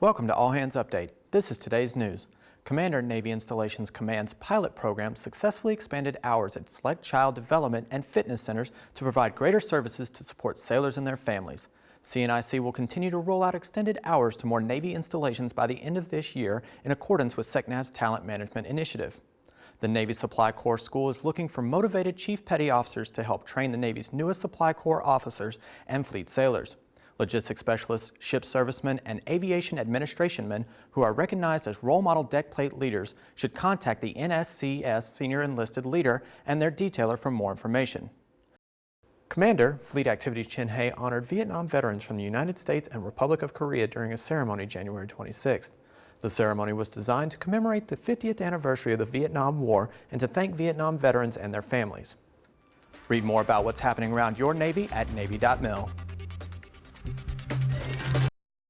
Welcome to All Hands Update. This is today's news. Commander Navy Installations Command's pilot program successfully expanded hours at select child development and fitness centers to provide greater services to support sailors and their families. CNIC will continue to roll out extended hours to more Navy installations by the end of this year in accordance with SECNAV's Talent Management Initiative. The Navy Supply Corps School is looking for motivated Chief Petty Officers to help train the Navy's newest Supply Corps officers and fleet sailors. Logistics specialists, ship servicemen, and aviation administration men who are recognized as role model deck plate leaders should contact the NSCS Senior Enlisted Leader and their detailer for more information. Commander Fleet Activities Chinhae honored Vietnam veterans from the United States and Republic of Korea during a ceremony January 26th. The ceremony was designed to commemorate the 50th anniversary of the Vietnam War and to thank Vietnam veterans and their families. Read more about what's happening around your Navy at Navy.mil.